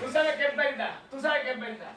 ¿Tú sabes qué es verdad? ¿Tú sabes qué es verdad?